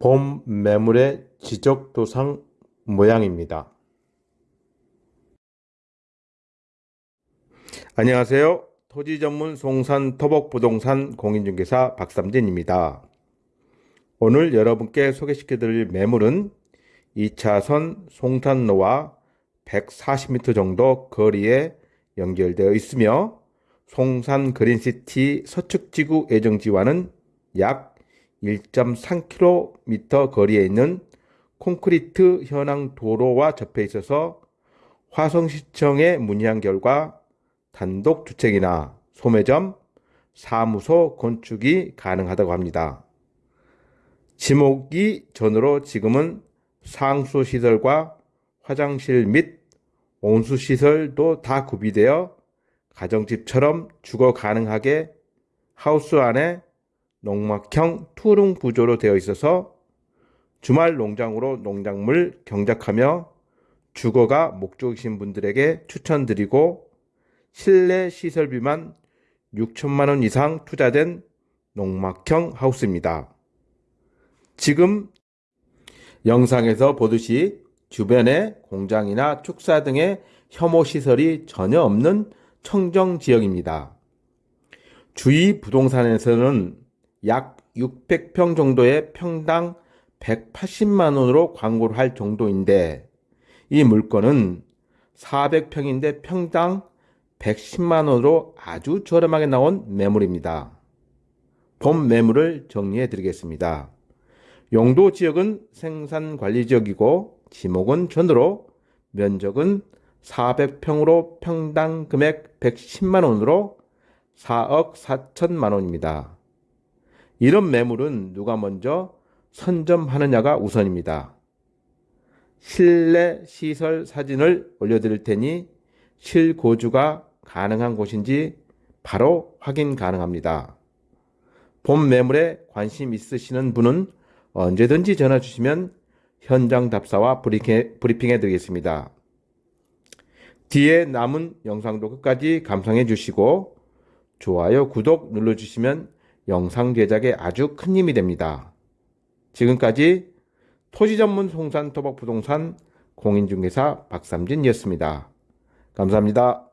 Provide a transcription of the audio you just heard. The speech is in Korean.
봄 매물의 지적도상 모양입니다. 안녕하세요. 토지 전문 송산 토복 부동산 공인중개사 박삼진입니다. 오늘 여러분께 소개시켜 드릴 매물은 2차선 송산로와 140m 정도 거리에 연결되어 있으며 송산 그린시티 서측지구 예정지와는 약 1.3km 거리에 있는 콘크리트 현황 도로와 접해 있어서 화성시청에 문의한 결과 단독 주택이나 소매점, 사무소 건축이 가능하다고 합니다. 지목이 전으로 지금은 상수 시설과 화장실 및 온수 시설도 다 구비되어 가정집처럼 주거 가능하게 하우스 안에 농막형 투룸 구조로 되어 있어서 주말 농장으로 농작물 경작하며 주거가 목적이신 분들에게 추천드리고 실내 시설비만 6천만 원 이상 투자된 농막형 하우스입니다. 지금 영상에서 보듯이 주변에 공장이나 축사 등의 혐오 시설이 전혀 없는 청정 지역입니다. 주위 부동산에서는 약 600평 정도의 평당 180만 원으로 광고를 할 정도인데 이 물건은 400평인데 평당 110만 원으로 아주 저렴하게 나온 매물입니다. 본 매물을 정리해 드리겠습니다. 용도 지역은 생산 관리 지역이고 지목은 전으로 면적은 400평으로 평당 금액 110만 원으로 4억 4천만 원입니다. 이런 매물은 누가 먼저 선점하느냐가 우선입니다. 실내 시설 사진을 올려드릴 테니 실고주가 가능한 곳인지 바로 확인 가능합니다. 본 매물에 관심 있으시는 분은 언제든지 전화 주시면 현장 답사와 브리핑해 드리겠습니다. 뒤에 남은 영상도 끝까지 감상해 주시고 좋아요, 구독 눌러주시면 영상 제작에 아주 큰 힘이 됩니다. 지금까지 토지 전문 송산 토박 부동산 공인중개사 박삼진이었습니다. 감사합니다.